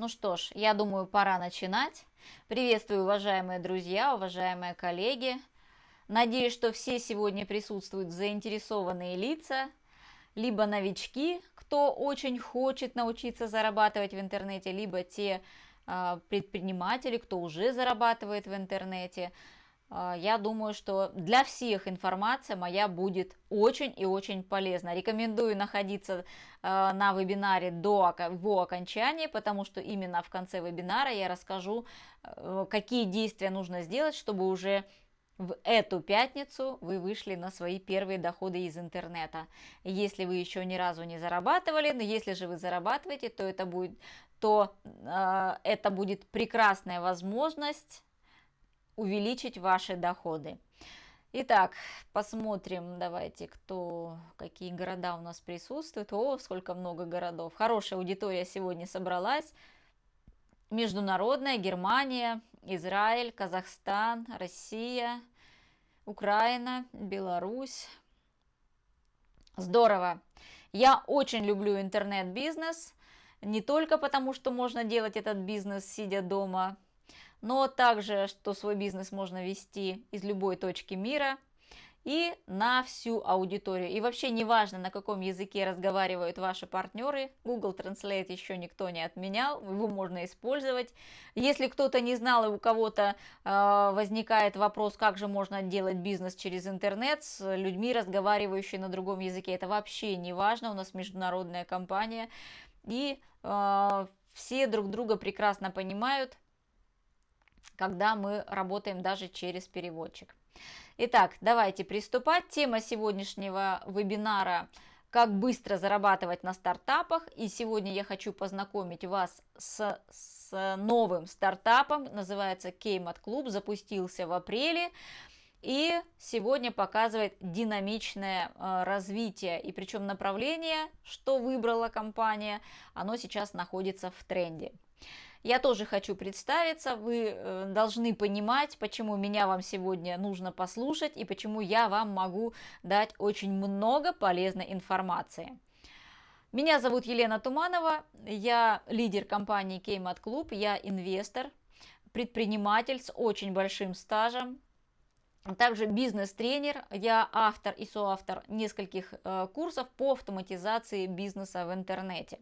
Ну что ж, я думаю, пора начинать. Приветствую, уважаемые друзья, уважаемые коллеги. Надеюсь, что все сегодня присутствуют заинтересованные лица, либо новички, кто очень хочет научиться зарабатывать в интернете, либо те э, предприниматели, кто уже зарабатывает в интернете. А, я думаю, что для всех информация моя будет очень и очень полезна. Рекомендую находиться а, на вебинаре до его окончания, потому что именно в конце вебинара я расскажу, э, какие действия нужно сделать, чтобы уже в эту пятницу вы вышли на свои первые доходы из интернета. Если вы еще ни разу не зарабатывали, но если же вы зарабатываете, то это будет, то, э, это будет прекрасная возможность увеличить ваши доходы. Итак, посмотрим, давайте, кто, какие города у нас присутствуют. О, сколько много городов. Хорошая аудитория сегодня собралась. Международная, Германия, Израиль, Казахстан, Россия, Украина, Беларусь. Здорово. Я очень люблю интернет-бизнес. Не только потому, что можно делать этот бизнес, сидя дома, но также, что свой бизнес можно вести из любой точки мира и на всю аудиторию. И вообще не важно, на каком языке разговаривают ваши партнеры, Google Translate еще никто не отменял, его можно использовать. Если кто-то не знал и у кого-то э, возникает вопрос, как же можно делать бизнес через интернет с людьми, разговаривающими на другом языке, это вообще не важно, у нас международная компания, и э, все друг друга прекрасно понимают, когда мы работаем даже через переводчик. Итак, давайте приступать. Тема сегодняшнего вебинара как быстро зарабатывать на стартапах. И сегодня я хочу познакомить вас с, с новым стартапом, называется Keymat Club, запустился в апреле. И сегодня показывает динамичное э, развитие, и причем направление, что выбрала компания, оно сейчас находится в тренде. Я тоже хочу представиться, вы э, должны понимать, почему меня вам сегодня нужно послушать и почему я вам могу дать очень много полезной информации. Меня зовут Елена Туманова, я лидер компании Кеймат Клуб, я инвестор, предприниматель с очень большим стажем, также бизнес-тренер, я автор и соавтор нескольких э, курсов по автоматизации бизнеса в интернете.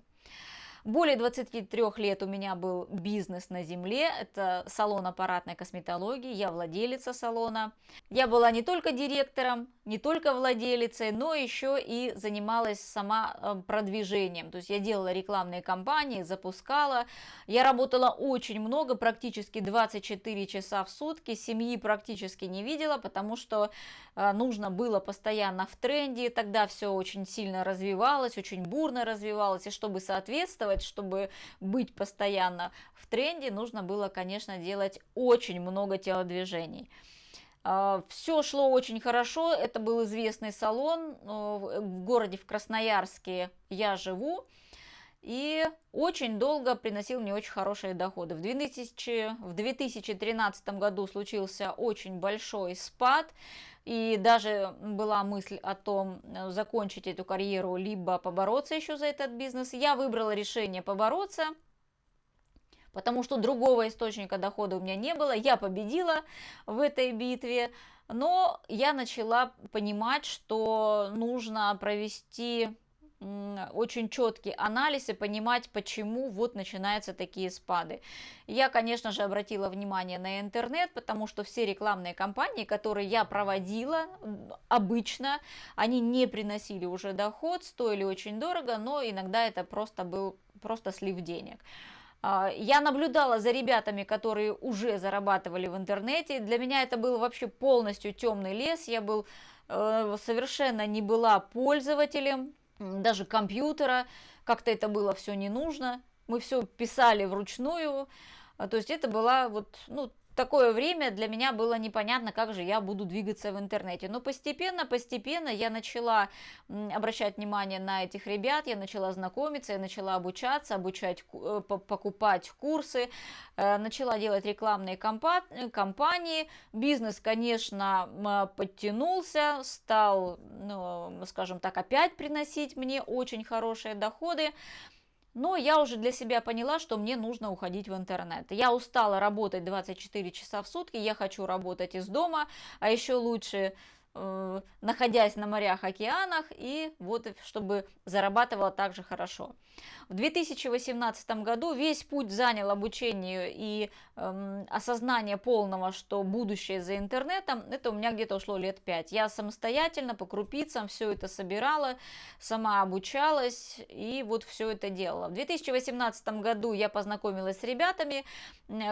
Более 23 лет у меня был бизнес на земле, это салон аппаратной косметологии, я владелица салона. Я была не только директором, не только владелицей, но еще и занималась сама э, продвижением. То есть я делала рекламные кампании, запускала. Я работала очень много, практически 24 часа в сутки, семьи практически не видела, потому что э, нужно было постоянно в тренде, тогда все очень сильно развивалось, очень бурно развивалось, и чтобы соответствовать, чтобы быть постоянно в тренде, нужно было, конечно, делать очень много телодвижений. А, Все шло очень хорошо, это был известный салон э, в городе в Красноярске я живу. И очень долго приносил мне очень хорошие доходы. В, 2000, в 2013 году случился очень большой спад. И даже была мысль о том, э, закончить эту карьеру, либо побороться еще за этот бизнес. Я выбрала решение побороться, потому что другого источника дохода у меня не было. Я победила в этой битве, но я начала понимать, что нужно провести очень четкий анализ и понимать, почему вот начинаются такие спады. Я, конечно же, обратила внимание на интернет, потому что все рекламные кампании, которые я проводила обычно, они не приносили уже доход, стоили очень дорого, но иногда это просто был просто слив денег. А, я наблюдала за ребятами, которые уже зарабатывали в интернете. Для меня это был вообще полностью темный лес. Я был э, совершенно не была пользователем даже компьютера, как-то это было все не нужно. Мы все писали вручную, а, то есть это была вот, ну, такое время для меня было непонятно, как же я буду двигаться в интернете. Но постепенно, постепенно я начала обращать внимание на этих ребят, я начала знакомиться, я начала обучаться, обучать, э, покупать курсы, э, начала делать рекламные кампании. Бизнес, конечно, подтянулся, стал, ну, скажем так, опять приносить мне очень хорошие доходы. Но я уже для себя поняла, что мне нужно уходить в интернет. Я устала работать 24 часа в сутки, я хочу работать из дома, а еще лучше находясь на морях, океанах, и вот чтобы зарабатывала также хорошо. В 2018 году весь путь занял обучение и э, осознание полного, что будущее за интернетом, это у меня где-то ушло лет 5. Я самостоятельно по крупицам все это собирала, сама обучалась и вот все это делала. В 2018 году я познакомилась с ребятами,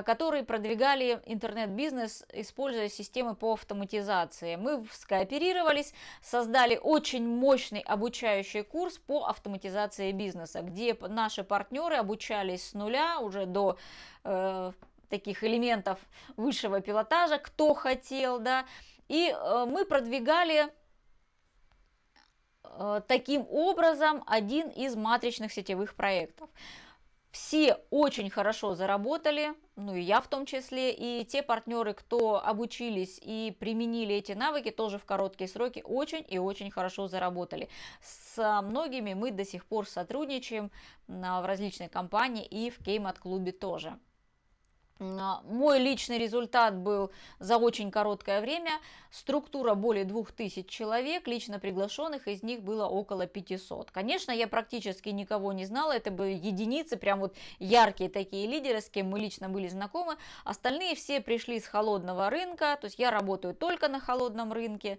которые продвигали интернет-бизнес, используя системы по автоматизации. Мы скооперировались, создали очень мощный обучающий курс по автоматизации бизнеса, где наши партнеры обучались с нуля уже до э, таких элементов высшего пилотажа, кто хотел, да, и э, мы продвигали э, таким образом один из матричных сетевых проектов. Все очень хорошо заработали, ну и я в том числе, и те партнеры, кто обучились и применили эти навыки, тоже в короткие сроки очень и очень хорошо заработали. С многими мы до сих пор сотрудничаем в различной компании и в Кеймат-клубе тоже. А, мой личный результат был за очень короткое время. Структура более 2000 человек, лично приглашенных из них было около 500. Конечно, я практически никого не знала, это были единицы, прям вот яркие такие лидеры, с кем мы лично были знакомы. Остальные все пришли с холодного рынка, то есть я работаю только на холодном рынке.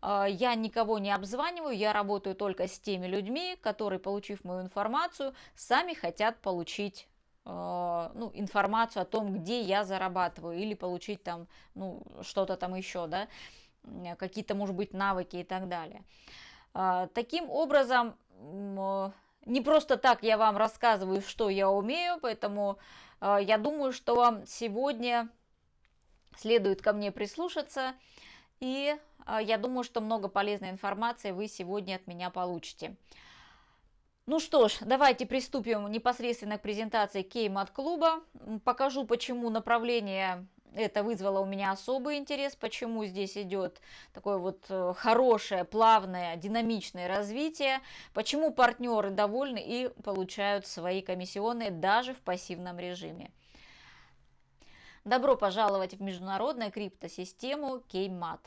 А, я никого не обзваниваю, я работаю только с теми людьми, которые, получив мою информацию, сами хотят получить ну, информацию о том, где я зарабатываю, или получить там, ну, что-то там еще, да, какие-то, может быть, навыки и так далее. А, таким образом, не просто так я вам рассказываю, что я умею, поэтому а, я думаю, что вам сегодня следует ко мне прислушаться, и я думаю, что много полезной информации вы сегодня от меня получите. Ну что ж, давайте приступим непосредственно к презентации Кеймат-клуба. Покажу, почему направление это вызвало у меня особый интерес, почему здесь идет такое вот э, хорошее, плавное, динамичное развитие, почему партнеры довольны и получают свои комиссионные даже в пассивном режиме. Добро пожаловать в международную криптосистему Кеймат.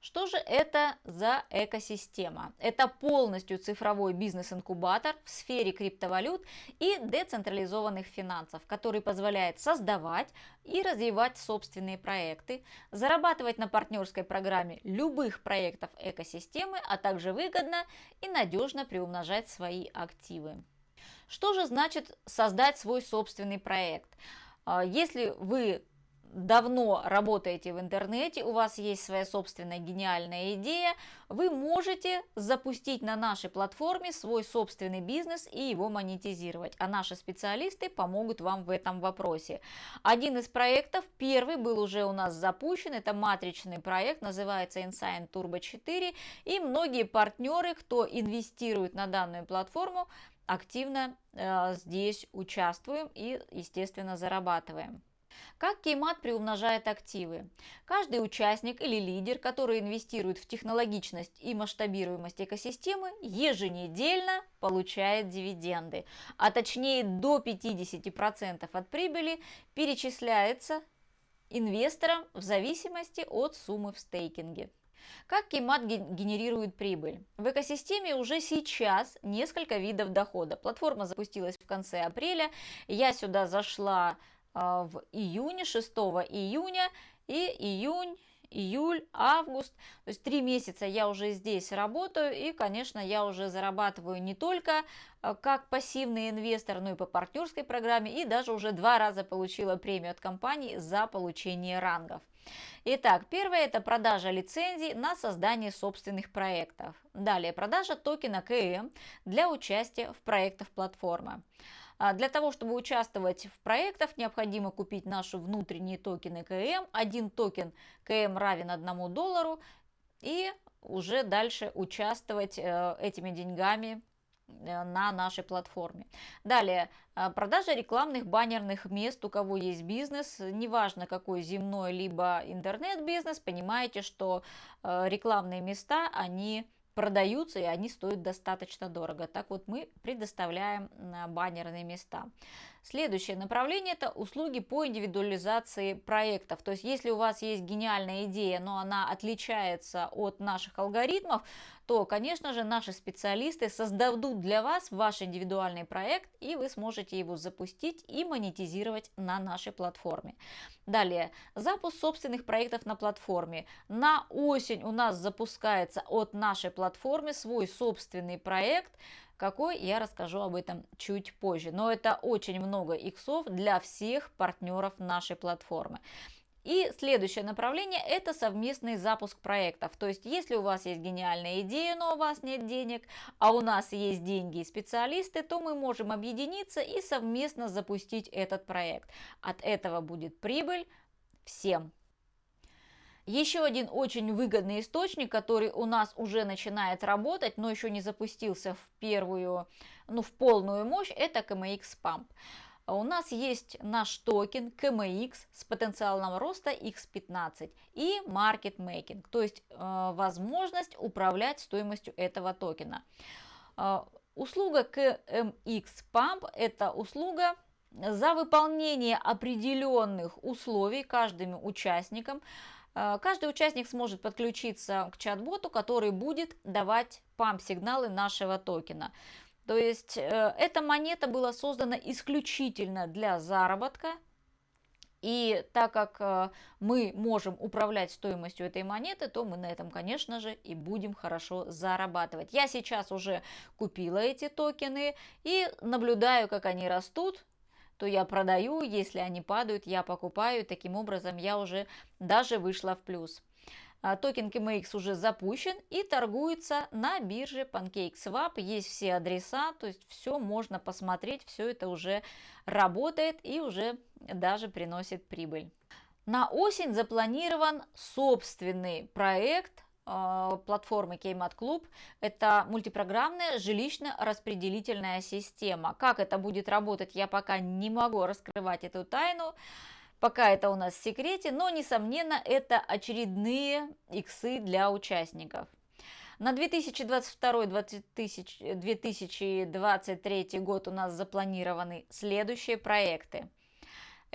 Что же это за экосистема? Это полностью цифровой бизнес-инкубатор в сфере криптовалют и децентрализованных финансов, который позволяет создавать и развивать собственные проекты, зарабатывать на партнерской программе любых проектов экосистемы, а также выгодно и надежно приумножать свои активы. Что же значит создать свой собственный проект? А, если вы давно работаете в интернете, у вас есть своя собственная гениальная идея, вы можете запустить на нашей платформе свой собственный бизнес и его монетизировать. А наши специалисты помогут вам в этом вопросе. Один из проектов, первый был уже у нас запущен, это матричный проект, называется Insign Turbo 4. И многие партнеры, кто инвестирует на данную платформу, активно э, здесь участвуем и, естественно, зарабатываем. Как Кеймат приумножает активы? Каждый участник или лидер, который инвестирует в технологичность и масштабируемость экосистемы, еженедельно получает дивиденды, а точнее до 50% от прибыли перечисляется инвесторам в зависимости от суммы в стейкинге. Как Кеймат генерирует прибыль? В экосистеме уже сейчас несколько видов дохода. Платформа запустилась в конце апреля. Я сюда зашла в июне, 6 июня и июнь, июль, август. То есть три месяца я уже здесь работаю и, конечно, я уже зарабатываю не только а, как пассивный инвестор, но и по партнерской программе и даже уже два раза получила премию от компании за получение рангов. Итак, первое это продажа лицензий на создание собственных проектов. Далее продажа токена КМ для участия в проектах платформы. А для того, чтобы участвовать в проектах, необходимо купить наши внутренние токены КМ. Один токен КМ равен одному доллару. И уже дальше участвовать э, этими деньгами э, на нашей платформе. Далее, э, продажа рекламных баннерных мест, у кого есть бизнес, неважно какой земной либо интернет-бизнес, понимаете, что рекламные места, они продаются, и они стоят достаточно дорого. Так вот, мы предоставляем баннерные места. Следующее направление – это услуги по индивидуализации проектов. То есть, если у вас есть гениальная идея, но она отличается от наших алгоритмов, то, конечно же, наши специалисты создадут для вас ваш индивидуальный проект, и вы сможете его запустить и монетизировать на нашей платформе. Далее, запуск собственных проектов на платформе. На осень у нас запускается от нашей платформы свой собственный проект – какой, я расскажу об этом чуть позже. Но это очень много иксов для всех партнеров нашей платформы. И следующее направление – это совместный запуск проектов. То есть, если у вас есть гениальная идея, но у вас нет денег, а у нас есть деньги и специалисты, то мы можем объединиться и совместно запустить этот проект. От этого будет прибыль всем. Еще один очень выгодный источник, который у нас уже начинает работать, но еще не запустился в первую, ну, в полную мощь, это KMX Pump. У нас есть наш токен KMX с потенциалом роста X15 и Market Making, то есть э, возможность управлять стоимостью этого токена. Э, услуга KMX Pump – это услуга за выполнение определенных условий каждым участникам, Э, каждый участник сможет подключиться к чат-боту, который будет давать памп-сигналы нашего токена. То есть э, эта монета была создана исключительно для заработка. И так как э, мы можем управлять стоимостью этой монеты, то мы на этом, конечно же, и будем хорошо зарабатывать. Я сейчас уже купила эти токены и наблюдаю, как они растут то я продаю, если они падают, я покупаю. Таким образом, я уже даже вышла в плюс. А, токен KMX уже запущен и торгуется на бирже PancakeSwap. Есть все адреса, то есть все можно посмотреть, все это уже работает и уже даже приносит прибыль. На осень запланирован собственный проект а, платформы Kmart Club. Это мультипрограммная жилищно-распределительная система. Как это будет работать, я пока не могу раскрывать эту тайну. Пока это у нас в секрете, но, несомненно, это очередные иксы для участников. На 2022-2023 год у нас запланированы следующие проекты.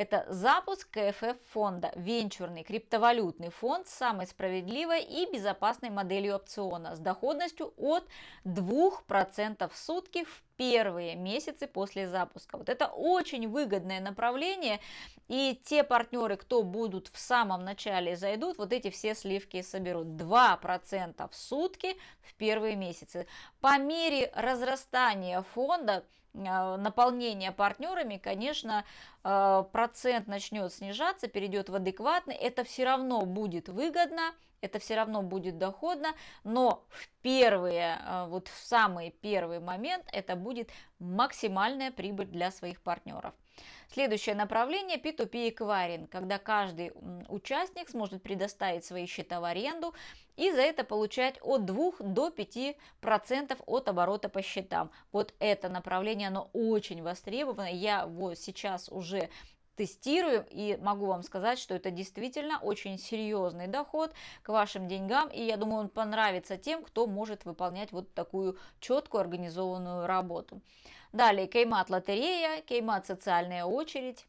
Это запуск КФФ фонда, венчурный криптовалютный фонд с самой справедливой и безопасной моделью опциона с доходностью от 2% в сутки в первые месяцы после запуска. Вот это очень выгодное направление, и те партнеры, кто будут в самом начале зайдут, вот эти все сливки соберут. 2% в сутки в первые месяцы. По мере разрастания фонда, наполнения партнерами, конечно, а, процент начнет снижаться, перейдет в адекватный, это все равно будет выгодно, это все равно будет доходно, но в первые, а, вот в самый первый момент это будет максимальная прибыль для своих партнеров. Следующее направление P2P эквайринг, когда каждый участник сможет предоставить свои счета в аренду и за это получать от 2 до 5% от оборота по счетам. Вот это направление, оно очень востребовано. Я вот сейчас уже тестирую и могу вам сказать, что это действительно очень серьезный доход к вашим деньгам, и я думаю, он понравится тем, кто может выполнять вот такую четкую организованную работу. Далее, Кеймат лотерея, Кеймат социальная очередь,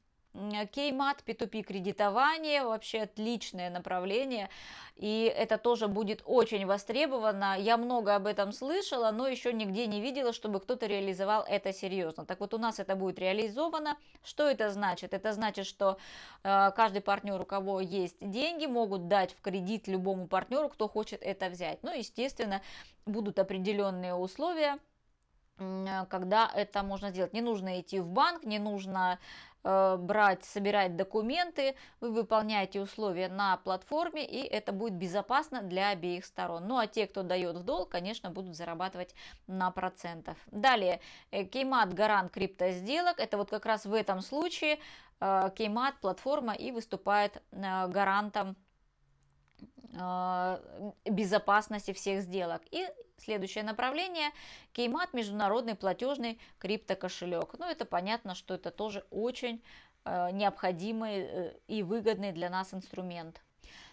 Кеймат, P2P кредитование, вообще отличное направление, и это тоже будет очень востребовано. Я много об этом слышала, но еще нигде не видела, чтобы кто-то реализовал это серьезно. Так вот, у нас это будет реализовано. Что это значит? Это значит, что э, каждый партнер, у кого есть деньги, могут дать в кредит любому партнеру, кто хочет это взять. Ну, естественно, будут определенные условия, когда это можно сделать. Не нужно идти в банк, не нужно Э, брать, собирать документы, вы выполняете условия на платформе, и это будет безопасно для обеих сторон. Ну а те, кто дает в долг, конечно, будут зарабатывать на процентов. Далее, Кеймат гарант крипто сделок, это вот как раз в этом случае Кеймат платформа и выступает э, гарантом э, безопасности всех сделок. И Следующее направление – Кеймат, международный платежный криптокошелек. Ну, это понятно, что это тоже очень э, необходимый э, и выгодный для нас инструмент.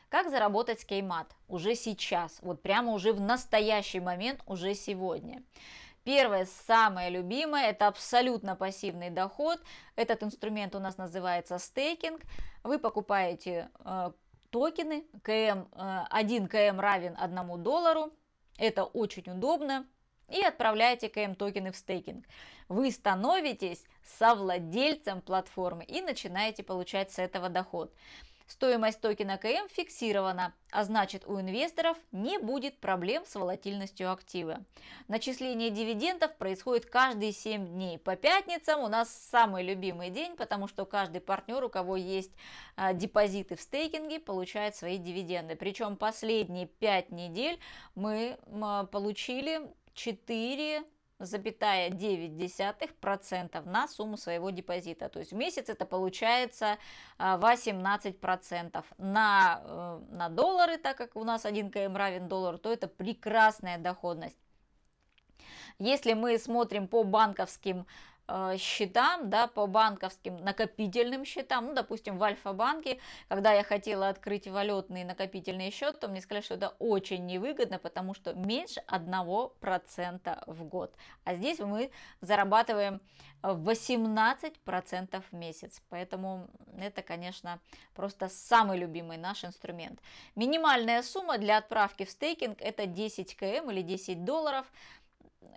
Как заработать с Кеймат уже сейчас, вот прямо уже в настоящий момент, уже сегодня? Первое, самое любимое, это абсолютно пассивный доход. Этот инструмент у нас называется стейкинг. Вы покупаете э, токены, КМ, э, 1 КМ равен 1 доллару. Это очень удобно. И отправляете КМ токены в стейкинг. Вы становитесь совладельцем платформы и начинаете получать с этого доход. Стоимость токена КМ фиксирована, а значит у инвесторов не будет проблем с волатильностью актива. Начисление дивидендов происходит каждые 7 дней. По пятницам у нас самый любимый день, потому что каждый партнер, у кого есть а, депозиты в стейкинге, получает свои дивиденды. Причем последние 5 недель мы а, получили 4 запятая 9% на сумму своего депозита. То есть в месяц это получается 18%. А, на, э, на доллары, так как у нас 1 КМ равен доллару, то это прекрасная доходность. Если мы смотрим по банковским счетам, да, по банковским накопительным счетам, ну, допустим, в Альфа-банке, когда я хотела открыть валютный накопительный счет, то мне сказали, что это очень невыгодно, потому что меньше 1% в год. А здесь мы зарабатываем 18% в месяц. Поэтому это, конечно, просто самый любимый наш инструмент. Минимальная сумма для отправки в стейкинг это 10 км или 10 долларов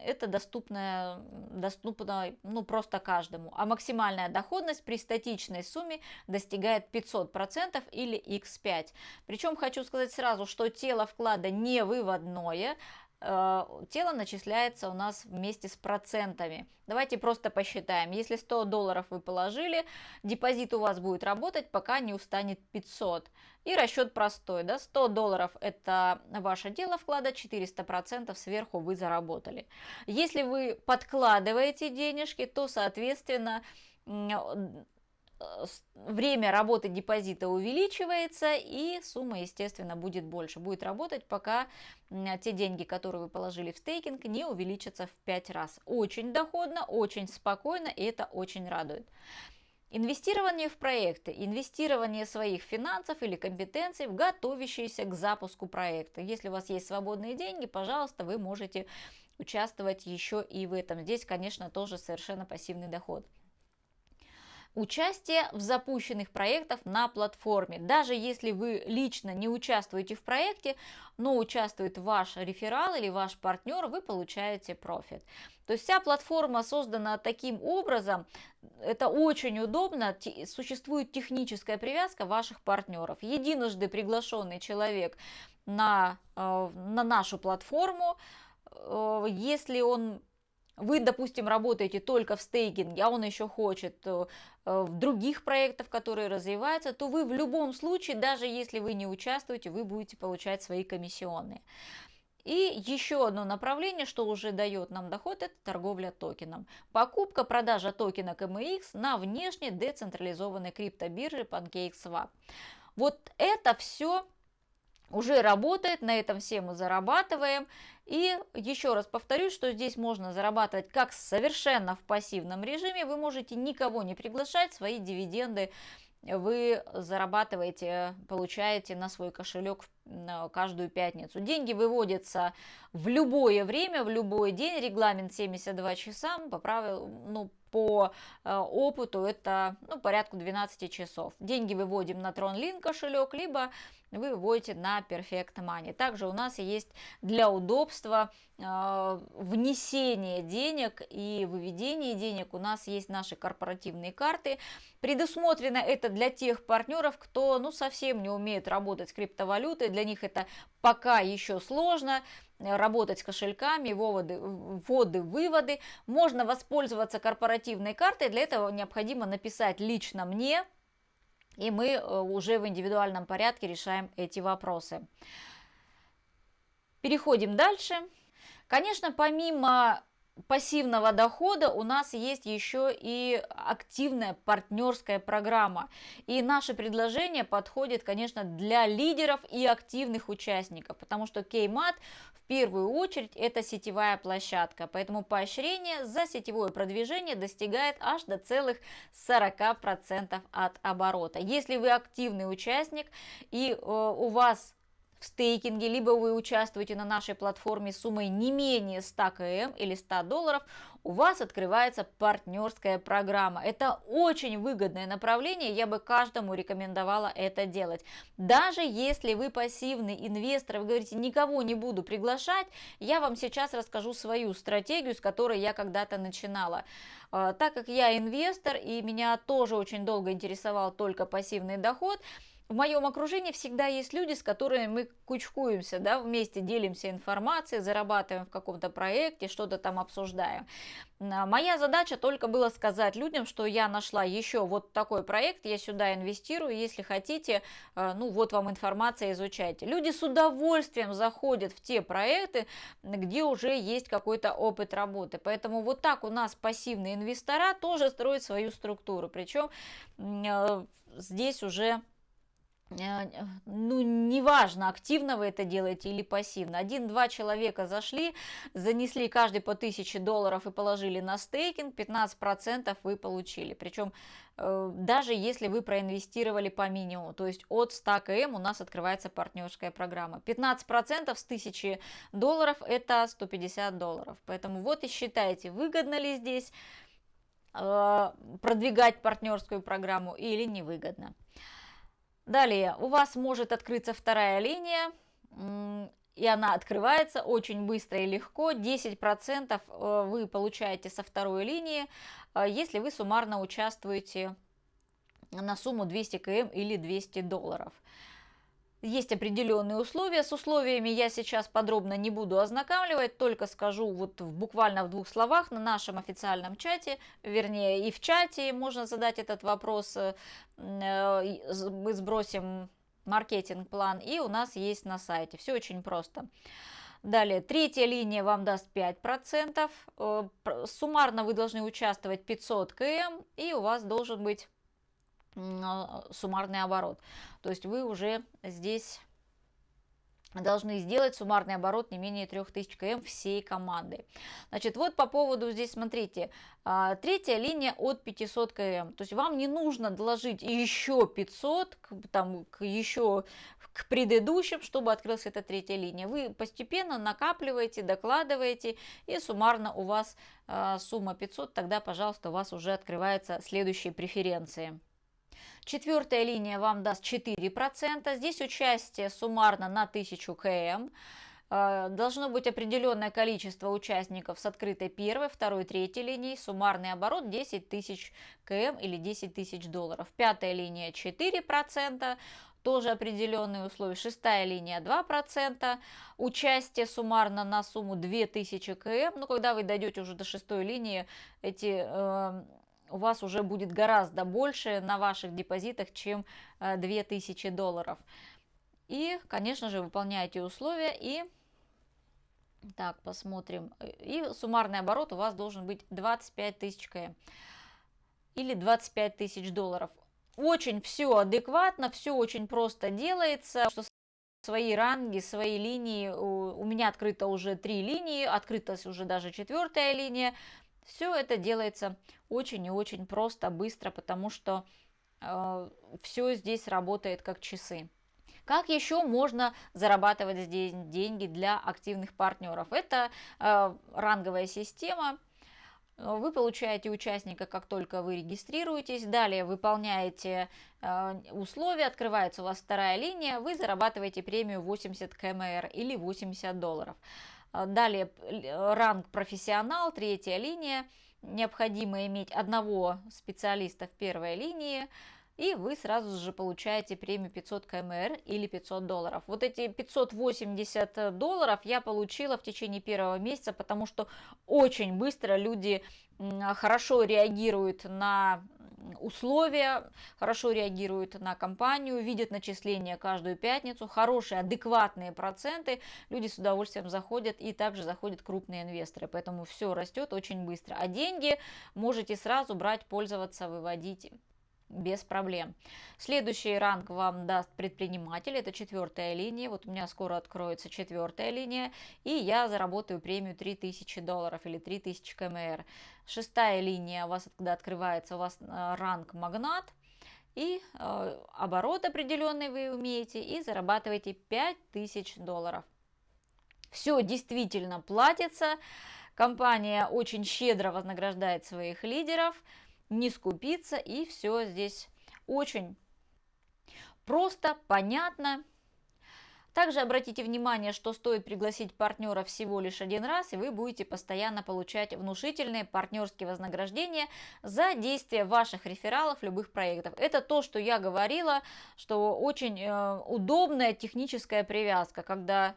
это доступно, доступно ну, просто каждому. А максимальная доходность при статичной сумме достигает 500% или x5. Причем хочу сказать сразу, что тело вклада не выводное, тело начисляется у нас вместе с процентами. Давайте просто посчитаем. Если 100 долларов вы положили, депозит у вас будет работать, пока не устанет 500. И расчет простой. Да? 100 долларов это ваше дело вклада, 400 процентов сверху вы заработали. Если вы подкладываете денежки, то, соответственно, Э, время работы депозита увеличивается и сумма, естественно, будет больше. Будет работать, пока те деньги, которые вы положили в стейкинг, не увеличатся в 5 раз. Очень доходно, очень спокойно и это очень радует. Инвестирование в проекты, инвестирование своих финансов или компетенций в готовящиеся к запуску проекта. Если у вас есть свободные деньги, пожалуйста, вы можете участвовать еще и в этом. Здесь, конечно, тоже совершенно пассивный доход. Участие в запущенных проектах на платформе. Даже если вы лично не участвуете в проекте, но участвует ваш реферал или ваш партнер, вы получаете профит. То есть вся платформа создана таким образом, это очень удобно, существует техническая привязка ваших партнеров. Единожды приглашенный человек на, э, на нашу платформу, э, если он вы, допустим, работаете только в стейкинге, а он еще хочет э, в других проектах, которые развиваются, то вы в любом случае, даже если вы не участвуете, вы будете получать свои комиссионные. И еще одно направление, что уже дает нам доход, это торговля токеном. Покупка, продажа токена KMX на внешней децентрализованной криптобирже PancakeSwap. Вот это все уже работает, на этом все мы зарабатываем. И еще раз повторюсь, что здесь можно зарабатывать как совершенно в пассивном режиме, вы можете никого не приглашать, свои дивиденды вы зарабатываете, получаете на свой кошелек каждую пятницу. Деньги выводятся в любое время, в любой день, регламент 72 часа, по правилу, ну, по э, опыту это ну, порядку 12 часов. Деньги выводим на TronLink кошелек, либо вы выводите на Perfect Money. Также у нас есть для удобства э, внесение денег и выведение денег. У нас есть наши корпоративные карты. Предусмотрено это для тех партнеров, кто ну, совсем не умеет работать с криптовалютой. Для них это пока еще сложно работать с кошельками, выводы, вводы, выводы. Можно воспользоваться корпоративной картой. Для этого необходимо написать лично мне, и мы э, уже в индивидуальном порядке решаем эти вопросы. Переходим дальше. Конечно, помимо пассивного дохода у нас есть еще и активная партнерская программа. И наше предложение подходит, конечно, для лидеров и активных участников, потому что Кеймат в первую очередь это сетевая площадка, поэтому поощрение за сетевое продвижение достигает аж до целых 40% от оборота. Если вы активный участник и э, у вас в стейкинге, либо вы участвуете на нашей платформе суммой не менее 100 км или 100 долларов, у вас открывается партнерская программа. Это очень выгодное направление, я бы каждому рекомендовала это делать. Даже если вы пассивный инвестор, вы говорите, никого не буду приглашать, я вам сейчас расскажу свою стратегию, с которой я когда-то начинала. А, так как я инвестор и меня тоже очень долго интересовал только пассивный доход, в моем окружении всегда есть люди, с которыми мы кучкуемся, да, вместе делимся информацией, зарабатываем в каком-то проекте, что-то там обсуждаем. А, моя задача только была сказать людям, что я нашла еще вот такой проект, я сюда инвестирую, если хотите, а, ну вот вам информация, изучайте. Люди с удовольствием заходят в те проекты, где уже есть какой-то опыт работы. Поэтому вот так у нас пассивные инвестора тоже строят свою структуру. Причем а, здесь уже ну, неважно, активно вы это делаете или пассивно. Один-два человека зашли, занесли каждый по 1000 долларов и положили на стейкинг, 15% вы получили. Причем э, даже если вы проинвестировали по минимуму, то есть от 100 км у нас открывается партнерская программа. 15% с 1000 долларов это 150 долларов. Поэтому вот и считайте, выгодно ли здесь э, продвигать партнерскую программу или невыгодно. Далее у вас может открыться вторая линия, и она открывается очень быстро и легко. 10% э, вы получаете со второй линии, э, если вы суммарно участвуете на сумму 200 км или 200 долларов. Есть определенные условия. С условиями я сейчас подробно не буду ознакомливать, только скажу вот буквально в двух словах на нашем официальном чате, вернее и в чате можно задать этот вопрос. Э, мы сбросим маркетинг-план и у нас есть на сайте. Все очень просто. Далее, третья линия вам даст 5%. Э, суммарно вы должны участвовать 500 км и у вас должен быть суммарный оборот. То есть вы уже здесь должны сделать суммарный оборот не менее 3000 км всей команды. Значит, вот по поводу здесь, смотрите, а, третья линия от 500 км. То есть вам не нужно доложить еще 500, там, к еще к предыдущим, чтобы открылась эта третья линия. Вы постепенно накапливаете, докладываете, и суммарно у вас а, сумма 500, тогда, пожалуйста, у вас уже открываются следующие преференции. Четвертая линия вам даст 4%. Здесь участие суммарно на 1000 км. Э, должно быть определенное количество участников с открытой первой, второй, третьей линией. Суммарный оборот 10 тысяч км или 10 тысяч долларов. Пятая линия 4%. Тоже определенные условия. Шестая линия 2%. Участие суммарно на сумму 2000 км. Ну, когда вы дойдете уже до шестой линии, эти э, у вас уже будет гораздо больше на ваших депозитах, чем 2000 э, долларов. И, конечно же, выполняете условия и... Так, посмотрим. И суммарный оборот у вас должен быть 25 тысяч км или 25 тысяч долларов. Очень все адекватно, все очень просто делается. Что свои ранги, свои линии. У меня открыто уже три линии, открыта уже даже четвертая линия. Все это делается очень и очень просто, быстро, потому что э, все здесь работает как часы. Как еще можно зарабатывать здесь деньги для активных партнеров? Это э, ранговая система. Вы получаете участника, как только вы регистрируетесь. Далее выполняете э, условия, открывается у вас вторая линия, вы зарабатываете премию 80 кмр или 80 долларов. А, далее ранг профессионал, третья линия. Необходимо иметь одного специалиста в первой линии. И вы сразу же получаете премию 500 кмр или 500 долларов. Вот эти 580 долларов я получила в течение первого месяца, потому что очень быстро люди хорошо реагируют на условия, хорошо реагируют на компанию, видят начисления каждую пятницу, хорошие, адекватные проценты, люди с удовольствием заходят и также заходят крупные инвесторы, поэтому все растет очень быстро. А деньги можете сразу брать, пользоваться, выводить без проблем. Следующий ранг вам даст предприниматель, это четвертая линия, вот у меня скоро откроется четвертая линия, и я заработаю премию 3000 долларов или 3000 кмр. Шестая линия у вас, когда открывается, у вас э, ранг магнат, и э, оборот определенный вы умеете, и зарабатываете 5000 долларов. Все действительно платится, компания очень щедро вознаграждает своих лидеров, не скупиться, и все здесь очень просто, понятно. Также обратите внимание, что стоит пригласить партнера всего лишь один раз, и вы будете постоянно получать внушительные партнерские вознаграждения за действие ваших рефералов любых проектов. Это то, что я говорила, что очень э, удобная техническая привязка, когда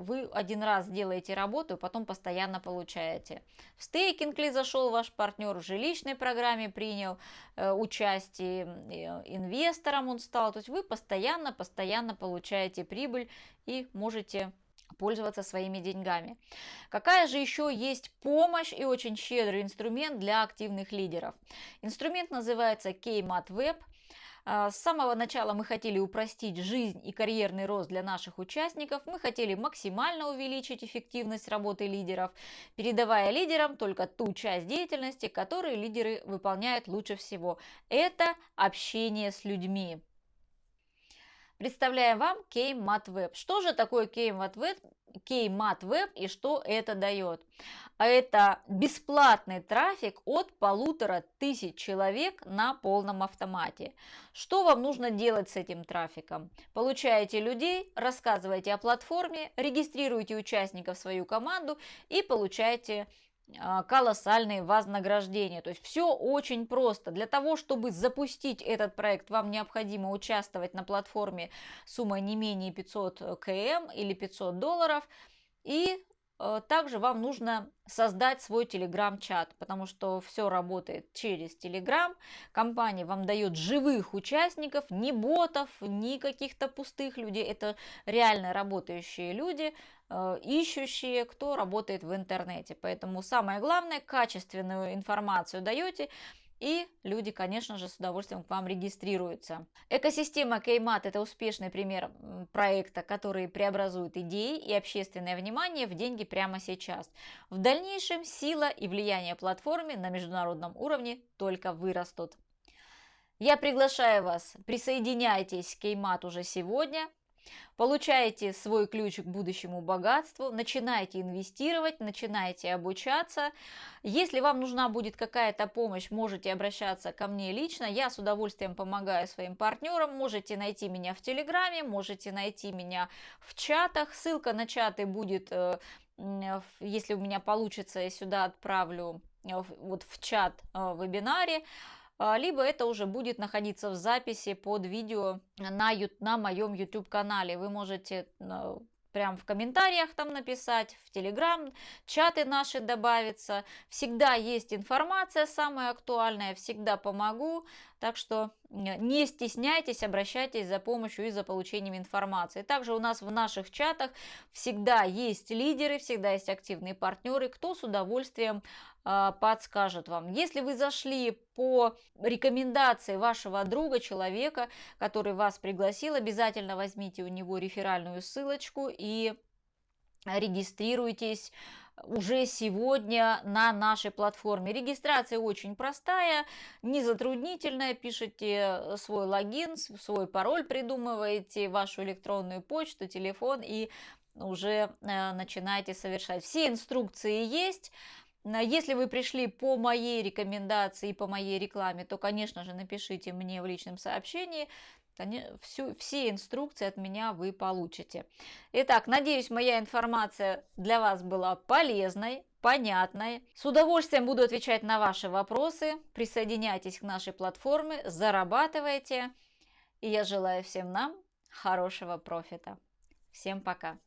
вы один раз делаете работу, потом постоянно получаете. В стейкинг ли зашел ваш партнер, в жилищной программе принял э, участие, э, инвестором он стал. То есть вы постоянно-постоянно получаете прибыль и можете пользоваться своими деньгами. Какая же еще есть помощь и очень щедрый инструмент для активных лидеров? Инструмент называется Kmat Web – а, с самого начала мы хотели упростить жизнь и карьерный рост для наших участников, мы хотели максимально увеличить эффективность работы лидеров, передавая лидерам только ту часть деятельности, которую лидеры выполняют лучше всего. Это общение с людьми. Представляем вам Kmat Web. Что же такое Kmat Web? Kmat и что это дает? А это бесплатный трафик от полутора тысяч человек на полном автомате. Что вам нужно делать с этим трафиком? Получаете людей, рассказываете о платформе, регистрируете участников в свою команду и получаете колоссальные вознаграждения. То есть все очень просто. Для того, чтобы запустить этот проект, вам необходимо участвовать на платформе суммой не менее 500 км или 500 долларов. И также вам нужно создать свой телеграм-чат, потому что все работает через телеграм. Компания вам дает живых участников, не ботов, ни каких-то пустых людей. Это реально работающие люди, э, ищущие, кто работает в интернете. Поэтому самое главное, качественную информацию даете, и люди, конечно же, с удовольствием к вам регистрируются. Экосистема Kmat – это успешный пример проекта, который преобразует идеи и общественное внимание в деньги прямо сейчас. В дальнейшем сила и влияние платформы на международном уровне только вырастут. Я приглашаю вас, присоединяйтесь к Kmat уже сегодня – Получаете свой ключ к будущему богатству, начинаете инвестировать, начинаете обучаться. Если вам нужна будет какая-то помощь, можете обращаться ко мне лично. Я с удовольствием помогаю своим партнерам. Можете найти меня в Телеграме, можете найти меня в чатах. Ссылка на чаты будет, э, если у меня получится, я сюда отправлю э, вот в чат э, вебинаре. А, либо это уже будет находиться в записи под видео на, на моем YouTube канале. Вы можете а, прям в комментариях там написать, в Телеграм, чаты наши добавятся. Всегда есть информация самая актуальная, всегда помогу. Так что не стесняйтесь, обращайтесь за помощью и за получением информации. Также у нас в наших чатах всегда есть лидеры, всегда есть активные партнеры, кто с удовольствием э, подскажет вам. Если вы зашли по рекомендации вашего друга, человека, который вас пригласил, обязательно возьмите у него реферальную ссылочку и регистрируйтесь уже сегодня на нашей платформе. Регистрация очень простая, незатруднительная. Пишите свой логин, свой пароль придумываете, вашу электронную почту, телефон и уже э, начинаете совершать. Все инструкции есть. Если вы пришли по моей рекомендации и по моей рекламе, то, конечно же, напишите мне в личном сообщении всю, все инструкции от меня вы получите. Итак, надеюсь, моя информация для вас была полезной, понятной. С удовольствием буду отвечать на ваши вопросы. Присоединяйтесь к нашей платформе, зарабатывайте. И я желаю всем нам хорошего профита. Всем пока!